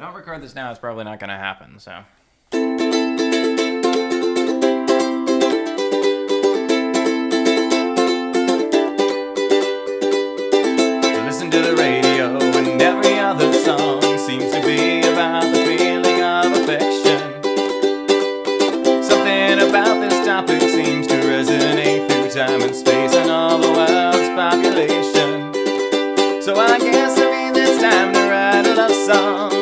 I don't record this now, it's probably not gonna happen, so. Listen to the radio and every other song seems to be about the feeling of affection. Something about this topic seems to resonate through time and space and all the world's population. So I guess I mean it's time to write a love song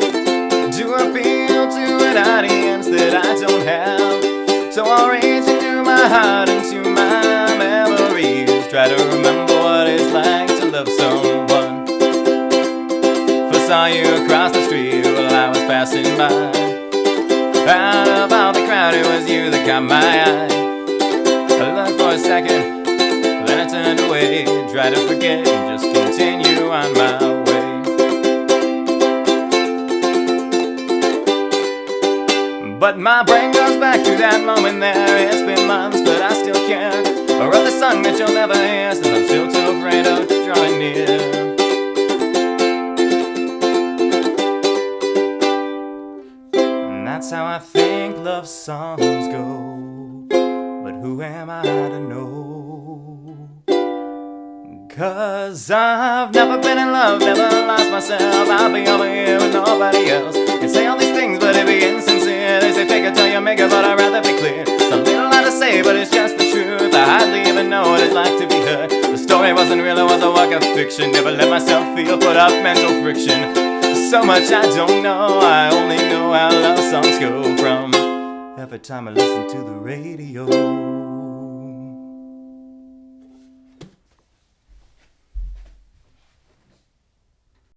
across the street while I was passing by. Out of all the crowd, it was you that caught my eye. I looked for a second, then I turned away, tried to forget and just continue on my way. But my brain goes back to that moment there. It's been months, but I still care. That's how I think love songs go. But who am I to know? Cause I've never been in love, never lost myself. I'll be over here with nobody else. Can say all these things, but it'd be insincere. They say fake it till you make it, but I'd rather be clear. It's a little lot to say, but it's just the truth. I hardly even know what it's like to be heard. The story wasn't real, it was a work of fiction. Never let myself feel, put up mental friction. So much I don't know, I only know how love songs go from every time I listen to the radio.